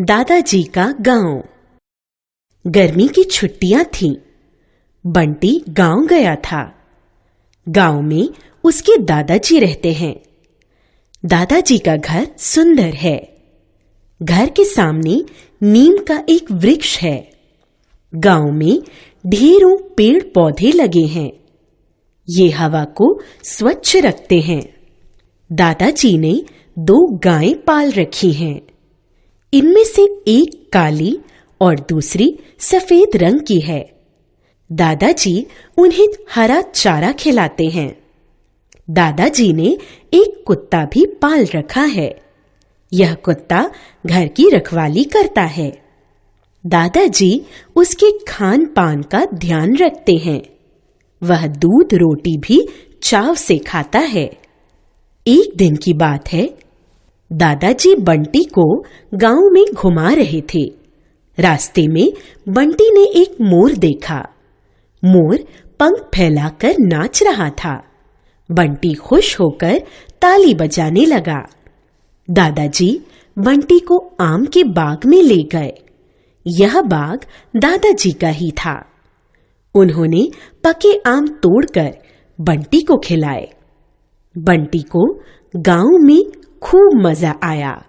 दादाजी का गाँव। गर्मी की छुट्टियाँ थीं। बंटी गाँव गया था। गाँव में उसके दादाजी रहते हैं। दादाजी का घर सुंदर है। घर के सामने नीम का एक वृक्ष है। गाँव में ढेरों पेड़ पौधे लगे हैं। ये हवा को स्वच्छ रखते हैं। दादाजी ने दो गायें पाल रखी हैं। इनमें से एक काली और दूसरी सफ़ेद रंग की है। दादाजी उन्हें हरा चारा खिलाते हैं। दादाजी ने एक कुत्ता भी पाल रखा है। यह कुत्ता घर की रखवाली करता है। दादाजी उसके खान पान का ध्यान रखते हैं। वह दूध रोटी भी चाव से खाता है। एक दिन की बात है दादाजी बंटी को गाँव में घुमा रहे थे। रास्ते में बंटी ने एक मोर देखा। मोर पंख फैलाकर नाच रहा था। बंटी खुश होकर ताली बजाने लगा। दादाजी बंटी को आम के बाग में ले गए। यह बाग दादाजी का ही था। उन्होंने पके आम तोड़कर बंटी को खिलाए। बंटी को गाँव में खूब मज़ा आया।